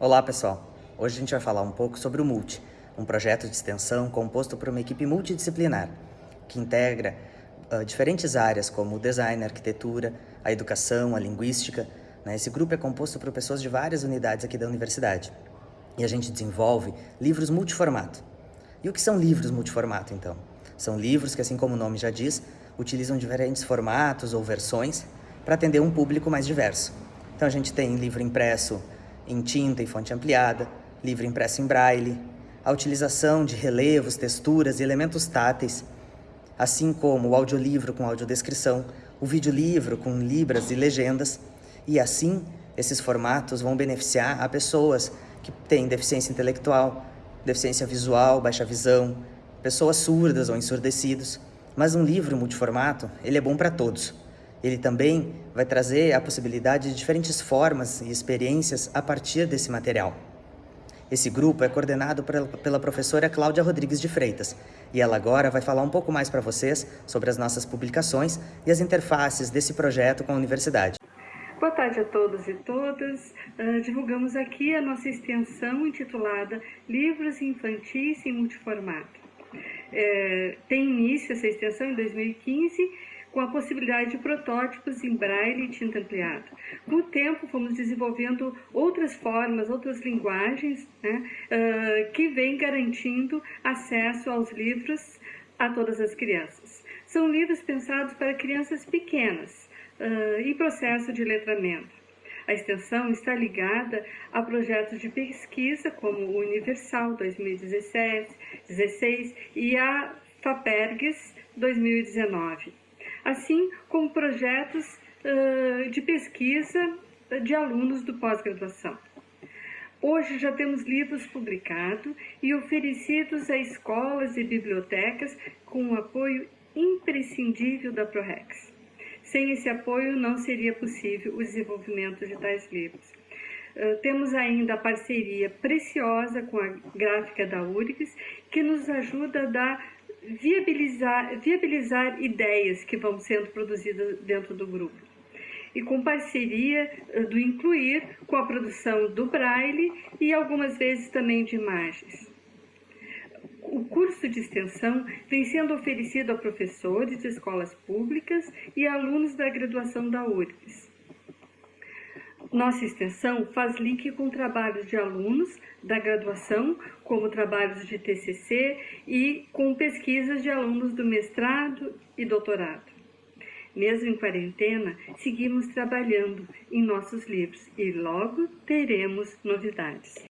Olá pessoal, hoje a gente vai falar um pouco sobre o Multi, um projeto de extensão composto por uma equipe multidisciplinar, que integra uh, diferentes áreas como o design, a arquitetura, a educação, a linguística. Né? Esse grupo é composto por pessoas de várias unidades aqui da universidade. E a gente desenvolve livros multiformato. E o que são livros multiformato, então? São livros que, assim como o nome já diz, utilizam diferentes formatos ou versões para atender um público mais diverso. Então a gente tem livro impresso em tinta e fonte ampliada, livro impresso em braille, a utilização de relevos, texturas e elementos táteis, assim como o audiolivro com audiodescrição, o videolivro com libras e legendas, e assim esses formatos vão beneficiar a pessoas que têm deficiência intelectual, deficiência visual, baixa visão, pessoas surdas ou ensurdecidos. Mas um livro multiformato, ele é bom para todos. Ele também vai trazer a possibilidade de diferentes formas e experiências a partir desse material. Esse grupo é coordenado pela professora Cláudia Rodrigues de Freitas e ela agora vai falar um pouco mais para vocês sobre as nossas publicações e as interfaces desse projeto com a universidade. Boa tarde a todos e todas. Uh, divulgamos aqui a nossa extensão intitulada Livros Infantis em Multiformato. É, tem início essa extensão em 2015 com a possibilidade de protótipos em braille e tinta ampliada. Com o tempo, fomos desenvolvendo outras formas, outras linguagens né, uh, que vêm garantindo acesso aos livros a todas as crianças. São livros pensados para crianças pequenas, uh, em processo de letramento. A extensão está ligada a projetos de pesquisa como o Universal 2017, 16 e a FAPERGS 2019 assim como projetos de pesquisa de alunos do pós-graduação. Hoje já temos livros publicados e oferecidos a escolas e bibliotecas com o apoio imprescindível da ProRex. Sem esse apoio não seria possível o desenvolvimento de tais livros. Temos ainda a parceria preciosa com a gráfica da URGS, que nos ajuda a dar viabilizar, viabilizar ideias que vão sendo produzidas dentro do grupo. E com parceria eh, do Incluir com a produção do Braille e algumas vezes também de imagens. O curso de extensão vem sendo oferecido a professores de escolas públicas e alunos da graduação da URGS. Nossa extensão faz link com trabalhos de alunos da graduação, como trabalhos de TCC e com pesquisas de alunos do mestrado e doutorado. Mesmo em quarentena, seguimos trabalhando em nossos livros e logo teremos novidades.